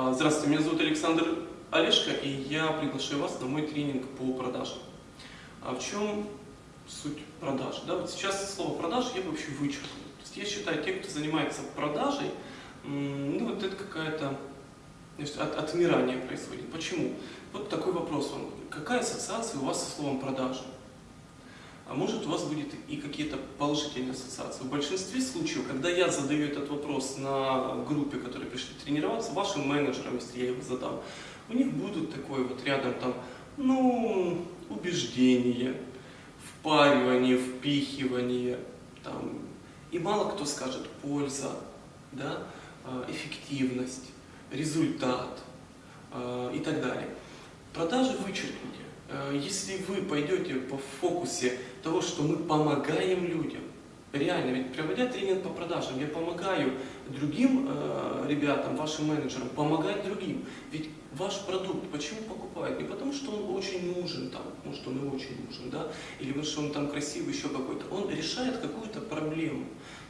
А, Здравствуйте, меня зовут Александр Олешко, и я приглашаю вас на мой тренинг по продажам. А в чем суть продаж? Да, вот сейчас слово продажи я вообще вычеркнул. То есть я считаю, те, кто занимается продажей, ну вот это какая-то от, отмирание происходит. Почему? Вот такой вопрос вам. Какая ассоциация у вас со словом продажи? А может у вас будет и какие-то положительные ассоциации. В большинстве случаев, когда я задаю этот вопрос на группе, которые пришли тренироваться, вашим менеджерам, если я его задам, у них будут такое вот рядом там, ну, убеждение, впаривание, впихивание, там, и мало кто скажет польза, да, а, эффективность, результат а, и так далее. Продажи вычеркните. А, Если вы пойдете по фокусе того, что мы помогаем людям, реально, ведь проводя тренинг по продажам, я помогаю другим э, ребятам, вашим менеджерам, помогать другим. Ведь ваш продукт почему покупают? Не потому, что он очень нужен, там, может он и очень нужен, да, или потому, что он там красивый, еще какой-то. Он решает какую-то проблему.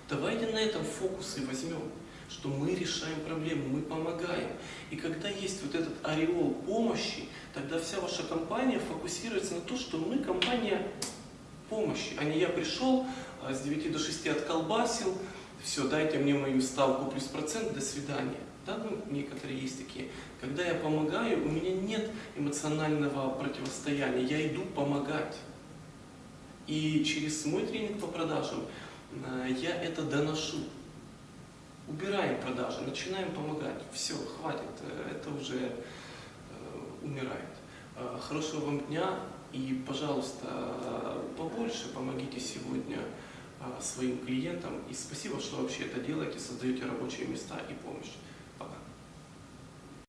Давайте на этом фокус и возьмем что мы решаем проблему, мы помогаем. И когда есть вот этот ореол помощи, тогда вся ваша компания фокусируется на то, что мы компания помощи, а не я пришел а, с 9 до 6 отколбасил, все, дайте мне мою ставку плюс процент, до свидания. Да, ну, некоторые есть такие. Когда я помогаю, у меня нет эмоционального противостояния, я иду помогать. И через мой тренинг по продажам а, я это доношу убираем продажи, начинаем помогать. Все, хватит, э, это уже э, умирает. Э, хорошего вам дня и, пожалуйста, побольше помогите сегодня своим клиентам. И спасибо, что вообще это делаете, создаете рабочие места и помощь.